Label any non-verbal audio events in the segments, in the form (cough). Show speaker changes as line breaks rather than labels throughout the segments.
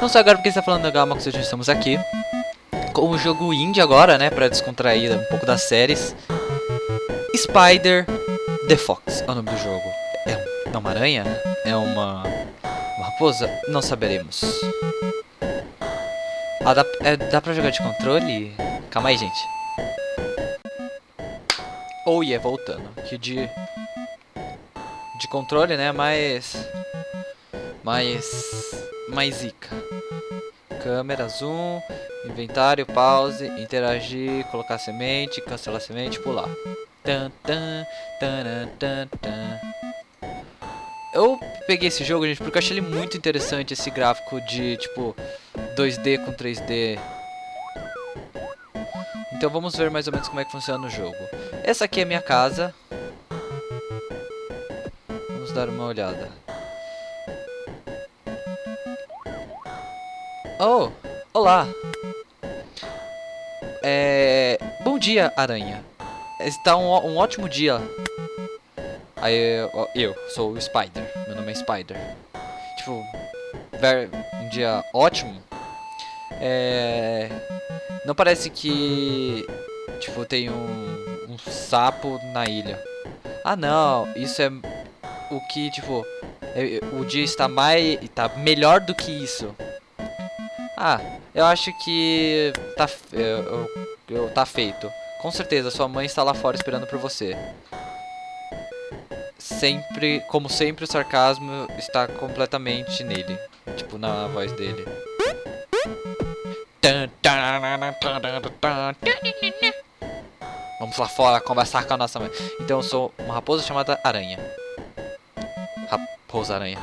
Não só agora porque está falando da Gama, que estamos aqui com o jogo indie agora, né, pra descontrair um pouco das séries. Spider the Fox é o nome do jogo. É, é uma aranha? É uma, uma raposa? Não saberemos. Ah, dá, é, dá pra jogar de controle? Calma aí, gente. Oh, yeah, voltando. Que de... De controle, né, mais... Mais... Mais zica. Câmera, zoom, inventário, pause, interagir, colocar semente, cancelar semente, pular. Tan, tan, tan, tan, tan. Eu peguei esse jogo, gente, porque eu achei ele muito interessante, esse gráfico de, tipo, 2D com 3D. Então vamos ver mais ou menos como é que funciona o jogo. Essa aqui é a minha casa. Vamos dar uma olhada. Oh, olá. É... Bom dia, aranha. Está um, um ótimo dia. Aí, eu, eu sou o Spider. É Spider. Tipo, um dia ótimo. É... Não parece que... Tipo, tem um, um sapo na ilha. Ah, não. Isso é o que, tipo... É, o dia está mais... Está melhor do que isso. Ah, eu acho que tá, eu, eu, tá feito. Com certeza, sua mãe está lá fora esperando por você. Sempre, como sempre, o sarcasmo está completamente nele. Tipo, na voz dele. Vamos lá fora conversar com a nossa mãe. Então eu sou uma raposa chamada Aranha. Raposa Aranha.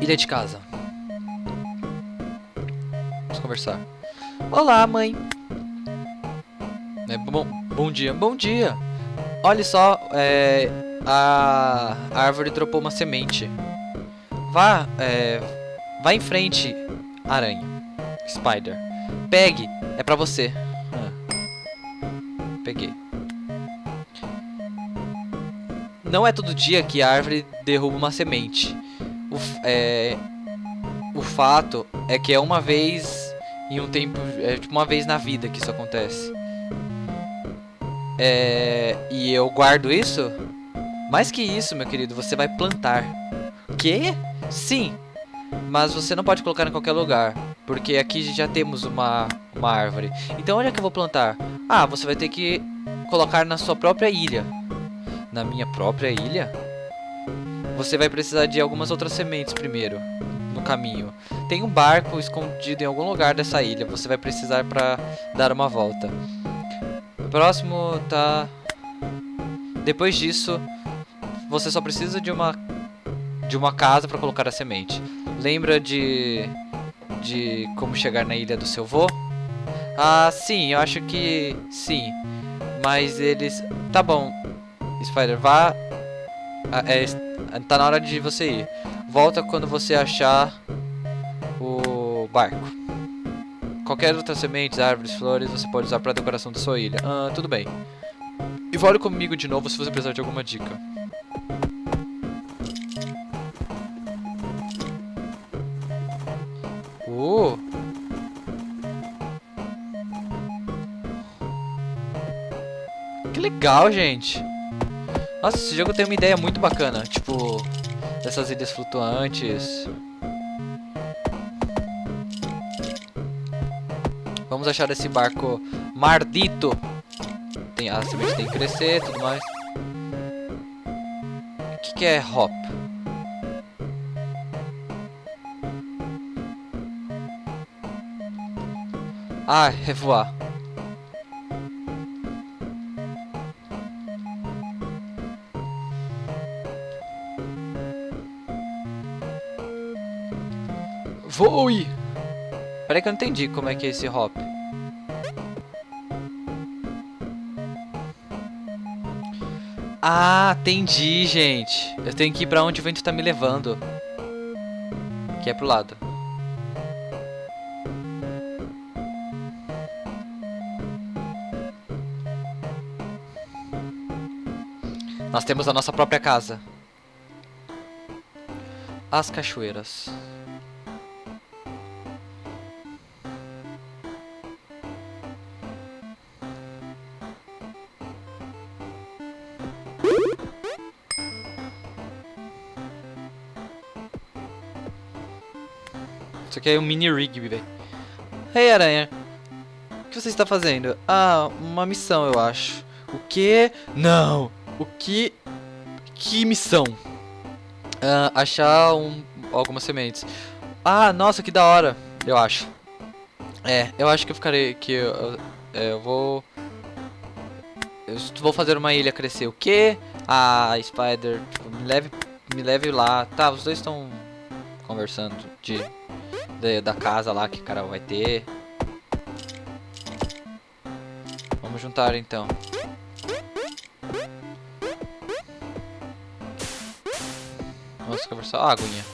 Ilha de casa. Vamos conversar. Olá, mãe. É, bom, bom dia. Bom dia. Olha só, é, a, árvore dropou uma semente. Vá, é, vá em frente, aranha. Spider. Pegue, é pra você. Ah. Peguei. Não é todo dia que a árvore derruba uma semente o, é, o fato é que é uma vez em um tempo, é tipo uma vez na vida que isso acontece. É, e eu guardo isso? Mais que isso, meu querido, você vai plantar. Que? Sim, mas você não pode colocar em qualquer lugar, porque aqui já temos uma, uma árvore. Então onde é que eu vou plantar? Ah, você vai ter que colocar na sua própria ilha. Na minha própria ilha? Você vai precisar de algumas outras sementes primeiro, no caminho. Tem um barco escondido em algum lugar dessa ilha, você vai precisar para dar uma volta. Próximo tá... Depois disso, você só precisa de uma, de uma casa para colocar a semente. Lembra de, de como chegar na ilha do seu vô? Ah, sim, eu acho que sim. Mas eles... Tá bom, Spider, vá... Ah, é, Tá na hora de você ir. Volta quando você achar o barco. Qualquer outra sementes, árvores, flores, você pode usar para decoração da sua ilha. Ah, tudo bem. E vole comigo de novo se você precisar de alguma dica. Uh! Que legal, gente! Nossa, esse jogo tem uma ideia muito bacana, tipo, dessas ilhas flutuantes. Vamos achar esse barco mardito. Tem, a semente tem que crescer tudo mais. O que, que é hop? Ah, revoar. Voe! Peraí que eu não entendi como é que é esse hop. Ah, entendi, gente. Eu tenho que ir pra onde o vento tá me levando. Que é pro lado. Nós temos a nossa própria casa. As cachoeiras. Aqui é um mini rig, velho. Ei, hey, aranha. O que você está fazendo? Ah, uma missão, eu acho. O que? Não. O que? Que missão? Uh, achar um, algumas sementes. Ah, nossa, que da hora. Eu acho. É, eu acho que eu ficarei... Que eu, eu, é, eu vou... Eu vou fazer uma ilha crescer. O que? Ah, Spider, tipo, me leve, me leve lá. Tá, os dois estão conversando de de, da casa lá que o cara vai ter. Vamos juntar então. Vamos conversar. Ah, aguinha.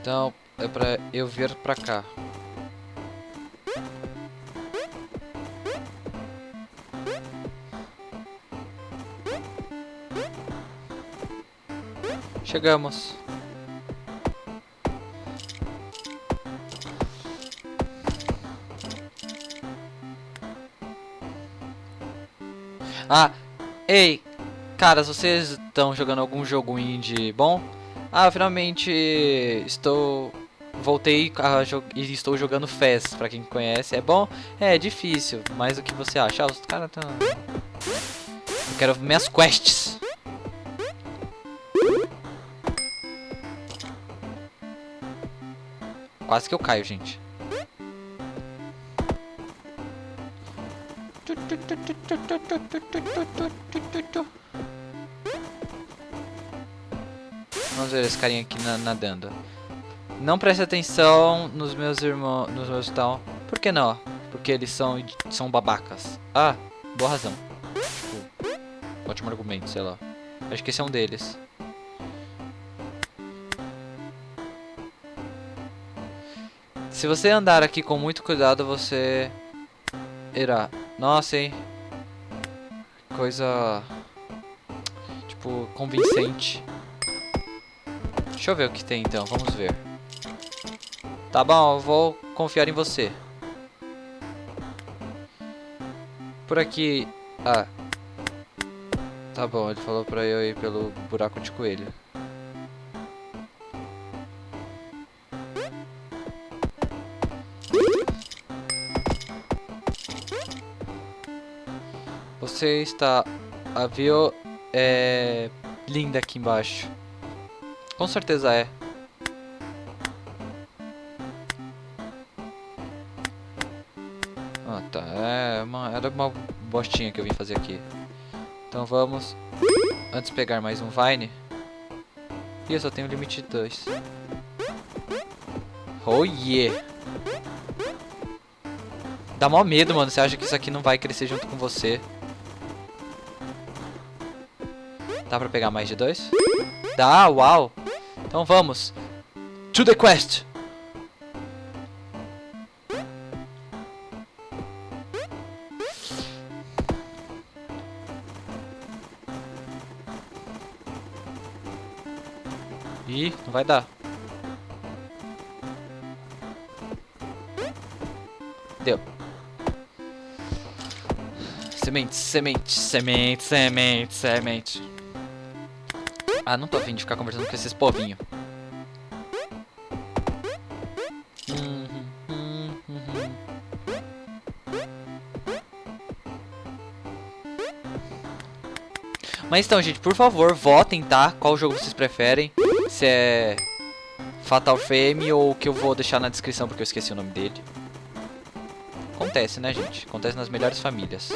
Então, é pra eu vir pra cá. Chegamos. Ah, ei, caras, vocês estão jogando algum jogo indie bom? Ah, finalmente estou voltei e estou jogando Fez, pra quem conhece. É bom? É, é difícil, mas o que você acha? Ah, os caras tão... Eu quero minhas quests. Quase que eu caio, gente. Vamos ver esse carinha aqui nadando. Não preste atenção nos meus irmãos, nos meus tal. Por que não? Porque eles são são babacas. Ah, boa razão. Tipo, ótimo argumento, sei lá. Acho que esse é um deles. Se você andar aqui com muito cuidado, você irá. Nossa, hein? Coisa tipo convincente. Deixa eu ver o que tem então, vamos ver. Tá bom, eu vou confiar em você. Por aqui... Ah. Tá bom, ele falou pra eu ir pelo buraco de coelho. Você está... A Vio é linda aqui embaixo. Com certeza é. Era uma bostinha que eu vim fazer aqui. Então vamos, antes pegar mais um Vine. E eu só tenho limite de 2. Oh yeah! Dá mó medo, mano. Você acha que isso aqui não vai crescer junto com você. Dá pra pegar mais de dois? Dá, uau! Então vamos. To the quest! Não vai dar. Deu. Semente, semente, semente, semente, semente. Ah, não tô afim de ficar conversando com esses povinhos. Mas então, gente, por favor, votem, tá? Qual jogo vocês preferem se é Fatal Frame ou que eu vou deixar na descrição porque eu esqueci o nome dele. Acontece, né, gente? Acontece nas melhores famílias.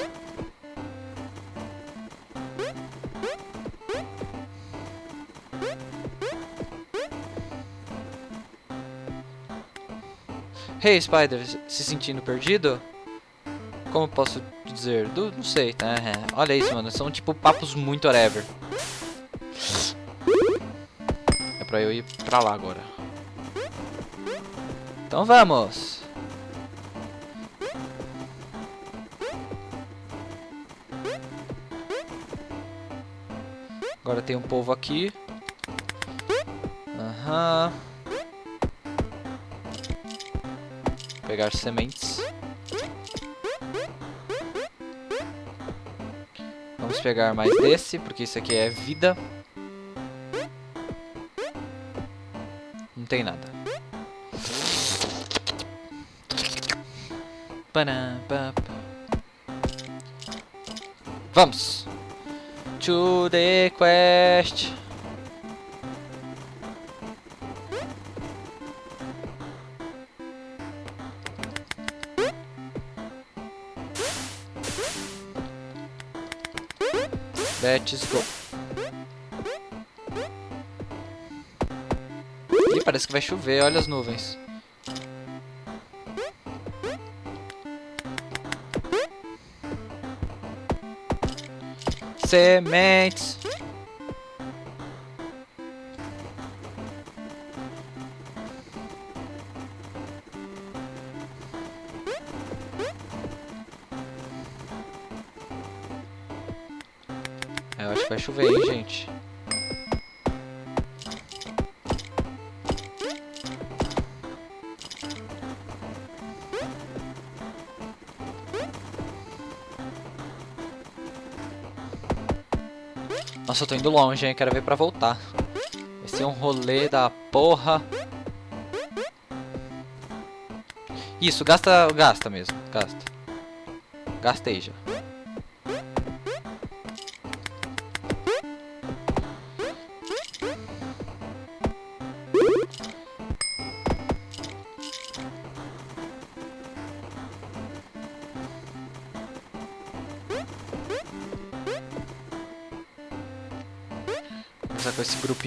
Hey, Spider, se sentindo perdido? Como posso dizer? Não sei, né? Olha isso, mano. São tipo papos muito whatever. Pra eu ir pra lá agora. Então vamos. Agora tem um povo aqui. Aham. Pegar sementes. Vamos pegar mais desse, porque isso aqui é vida. Não tem nada. Vamos! To the quest! Let's go. Parece que vai chover, olha as nuvens. Sementes. Nossa, eu tô indo longe, hein? Quero ver pra voltar. Vai ser um rolê da porra. Isso, gasta, gasta mesmo, gasta. Gastei já.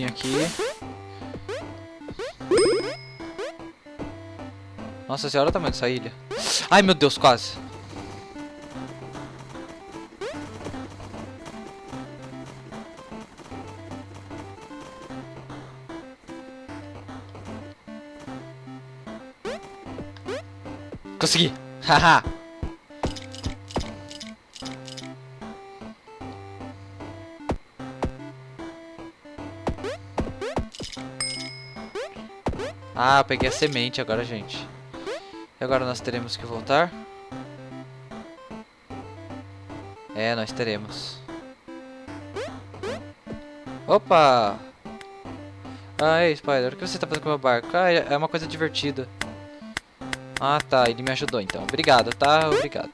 Grupinho aqui. Nossa senhora, o tamanho dessa ilha. Ai, meu Deus, quase. Consegui. (laughs) Haha. Ah, eu peguei a semente agora, gente. E agora nós teremos que voltar? É, nós teremos. Opa! Ah, ei, Spider, o que você tá fazendo com o meu barco? Ah, é uma coisa divertida. Ah, tá, ele me ajudou então. Obrigado, tá? Obrigado.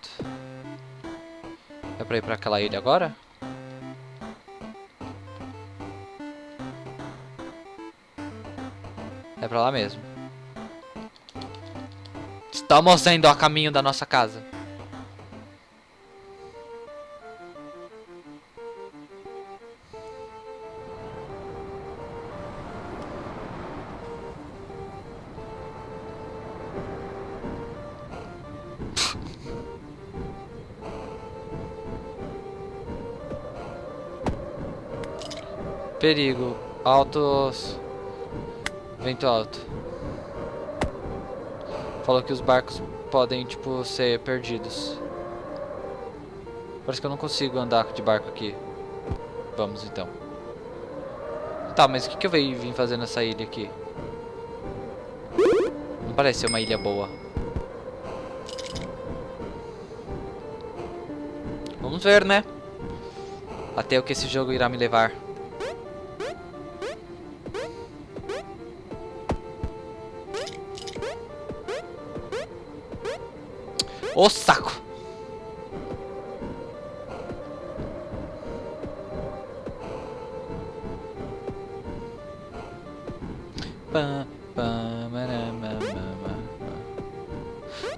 É pra ir pra aquela ilha agora? Pra lá mesmo. Estamos indo a caminho da nossa casa. Perigo. Altos. Vento alto. Falou que os barcos podem, tipo, ser perdidos. Parece que eu não consigo andar de barco aqui. Vamos, então. Tá, mas o que, que eu vim fazer nessa ilha aqui? Não parece ser uma ilha boa. Vamos ver, né? Até o que esse jogo irá me levar. Ô saco!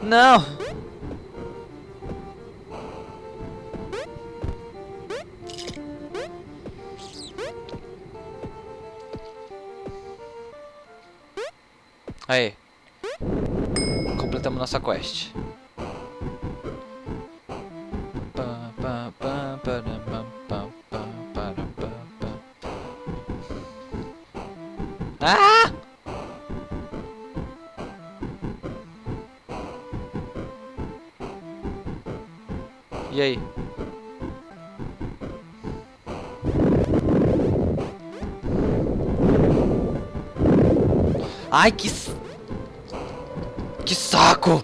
Não! Aí. Completamos nossa quest. Ah! E aí? Ai, que... Que saco!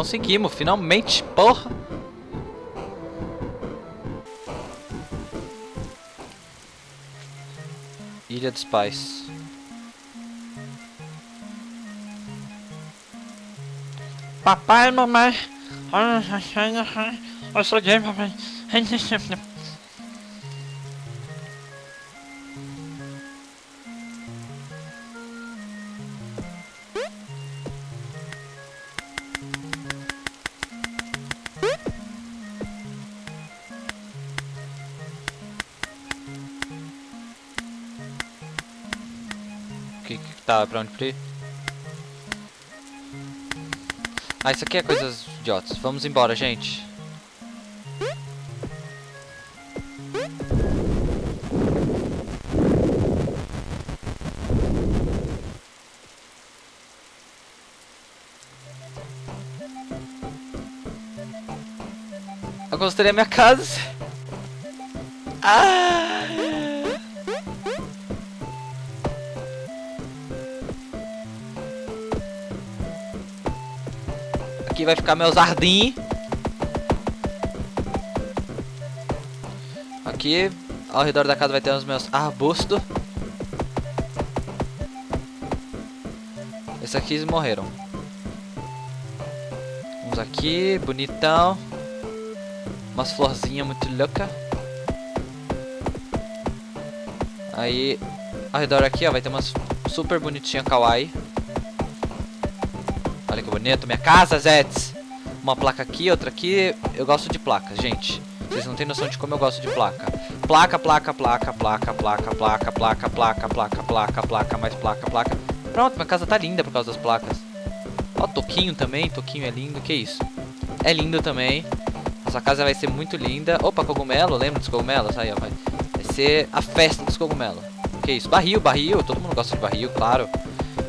Conseguimos, finalmente, porra! Ilha dos Pais.
Papai mamãe. Eu sou gay, papai.
Tá, pra onde pra ir? Ah, isso aqui é coisas idiotas. Vamos embora, gente. Eu gostei da minha casa. Ah! Aqui vai ficar meu jardim. Aqui, ao redor da casa vai ter os meus arbustos. Esses aqui morreram. Vamos aqui, bonitão. Umas florzinhas muito louca. Aí, ao redor aqui, ó, vai ter umas super bonitinha kawaii. Olha que bonito, minha casa, Zets. Uma placa aqui, outra aqui. Eu gosto de placas, gente. Vocês não têm noção de como eu gosto de placa. Placa, placa, placa, placa, placa, placa, placa, placa, placa, placa, placa, mais placa, placa. Pronto, minha casa tá linda por causa das placas. Ó, Toquinho também, Toquinho é lindo, que isso? É lindo também. Nossa casa vai ser muito linda. Opa, cogumelo, lembra dos cogumelos? Aí, ó, vai. Vai ser a festa dos cogumelos. Que isso? Barril, barril, todo mundo gosta de barril, claro.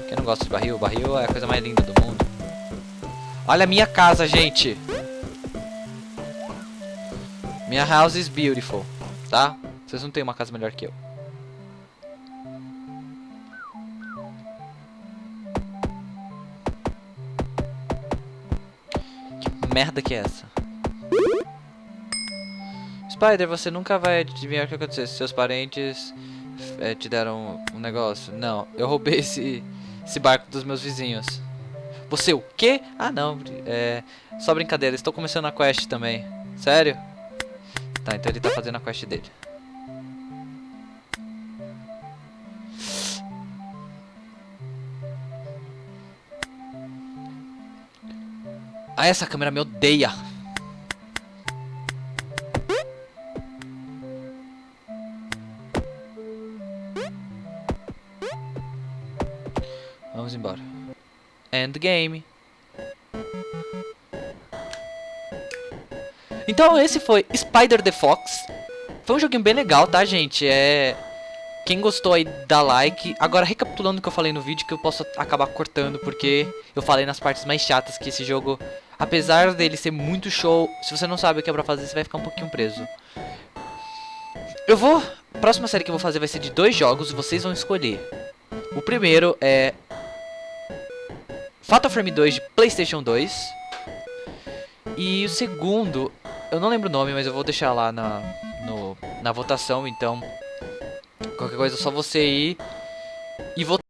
Quem não gosta de barril? Barril é a coisa mais linda do mundo. Olha a minha casa, gente. Minha house is beautiful, tá? Vocês não têm uma casa melhor que eu. Que merda que é essa? Spider, você nunca vai adivinhar o que aconteceu. Seus parentes é, te deram um negócio. Não, eu roubei esse, esse barco dos meus vizinhos. Você o quê? Ah, não. É só brincadeira. Estou começando a quest também. Sério? Tá, então ele tá fazendo a quest dele. Ah, essa câmera me odeia. End game. Então esse foi Spider the Fox. Foi um joguinho bem legal, tá, gente? É... Quem gostou aí, dá like. Agora, recapitulando o que eu falei no vídeo, que eu posso acabar cortando, porque eu falei nas partes mais chatas que esse jogo, apesar dele ser muito show, se você não sabe o que é pra fazer, você vai ficar um pouquinho preso. Eu vou... A próxima série que eu vou fazer vai ser de dois jogos, vocês vão escolher. O primeiro é... Fatal Frame 2 de Playstation 2. E o segundo, eu não lembro o nome, mas eu vou deixar lá na, no, na votação, então... Qualquer coisa é só você ir e votar.